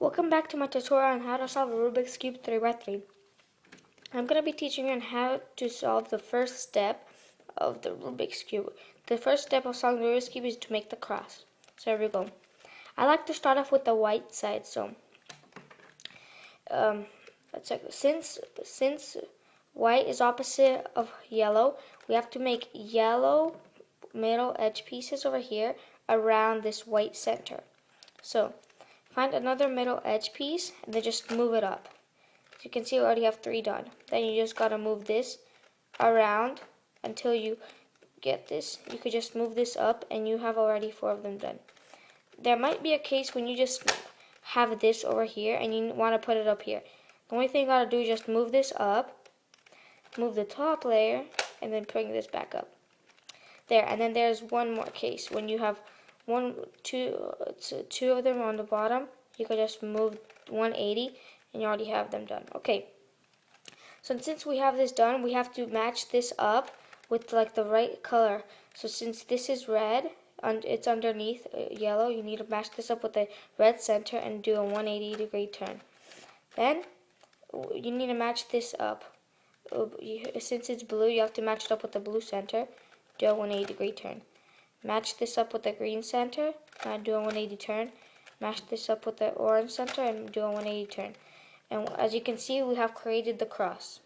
Welcome back to my tutorial on how to solve a Rubik's Cube 3x3. I'm going to be teaching you on how to solve the first step of the Rubik's Cube. The first step of solving the Rubik's Cube is to make the cross. So here we go. I like to start off with the white side. So um, let's check. Since, since white is opposite of yellow, we have to make yellow middle edge pieces over here around this white center. So Find another middle edge piece and then just move it up. As you can see, we already have three done. Then you just gotta move this around until you get this. You could just move this up and you have already four of them done. There might be a case when you just have this over here and you want to put it up here. The only thing you gotta do is just move this up, move the top layer, and then bring this back up. There, and then there's one more case when you have one, two, two of them on the bottom. You could just move 180 and you already have them done. Okay. So since we have this done, we have to match this up with like the right color. So since this is red, and it's underneath uh, yellow, you need to match this up with the red center and do a 180 degree turn. Then you need to match this up. Since it's blue, you have to match it up with the blue center. Do a 180 degree turn. Match this up with the green center and do a 180 turn. Match this up with the orange center and do a 180 turn. And as you can see, we have created the cross.